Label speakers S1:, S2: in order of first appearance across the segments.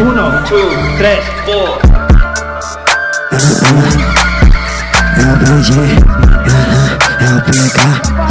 S1: Uno, two, tres, four.
S2: É o BG, é o PK.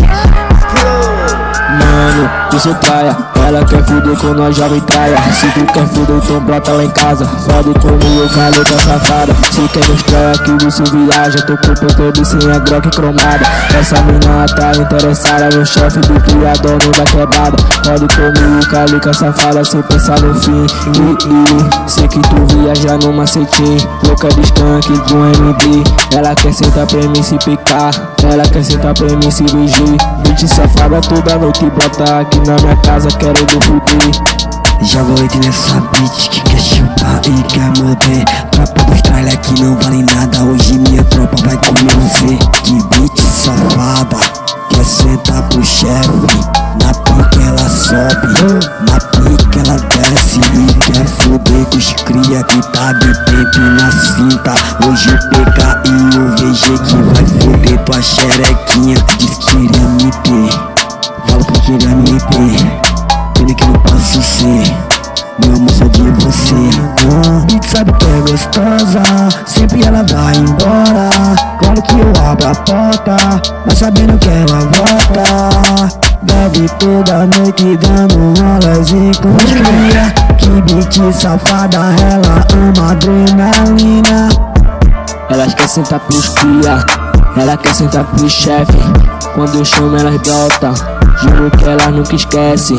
S3: Sou traia Ela quer fuder com nós jovem traia. Se tu quer fuder, então brota lá em casa. Fode comigo, caleta safada. Se quer mostrar que você viaja Tô com o todo sem a Glock cromada. Essa mina tá interessada no chefe do criador no da quebrada Fode comigo, calica safada Sem pensar no fim. E, e, Sei que tu viaja no macetim Louca de skunk do MD Ela quer sentar pra mim se picar. Ela quer sentar pra mim se vigir Bitch safada toda noite brota aqui na minha casa Quero do fuder.
S2: Joga oito nessa bitch que quer chupar e quer morder. Tropa dos tralha que não vale nada. Hoje minha tropa vai comer você. Que bitch safada. Quer sentar pro chefe. Na pica ela sobe. Na pica ela desce. E quer foder com os cria que tá de tempo na cinta. Hoje o PK e o VG que vai foder tua xerequinha. Diz que iria me ter que queria me ter Pena que não posso ser Meu amor só de você. Ah, sabe que é gostosa? Sempre ela vai embora. Claro que eu abro a porta Mas sabendo que ela volta. Bebe toda noite dando rolas e cria Que bitch safada Ela ama adrenalina.
S3: Ela quer sentar pros cria Ela quer sentar pros chefe. Quando eu chamo elas brotam Juro que nunca esquece.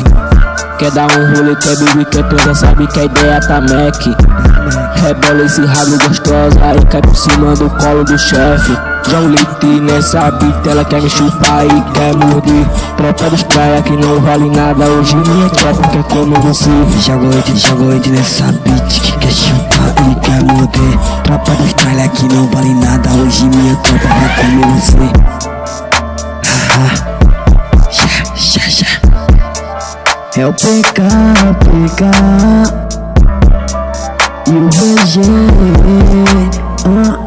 S3: Quer dar um rolê, quer beber, quer toda Sabe que a ideia tá Mac. Rebola esse rabo gostosa E cai por cima do colo do chefe. Já um leite nessa bita Ela quer me chupar e quer morder. Tropa dos praia que não vale nada Hoje minha tropa quer comer você.
S2: Joga oito, joga oito nessa bitch que quer chupar e quer morder. Tropa dos tralha que não vale nada Hoje minha tropa vai comer você É o PK, PK E o VG ah,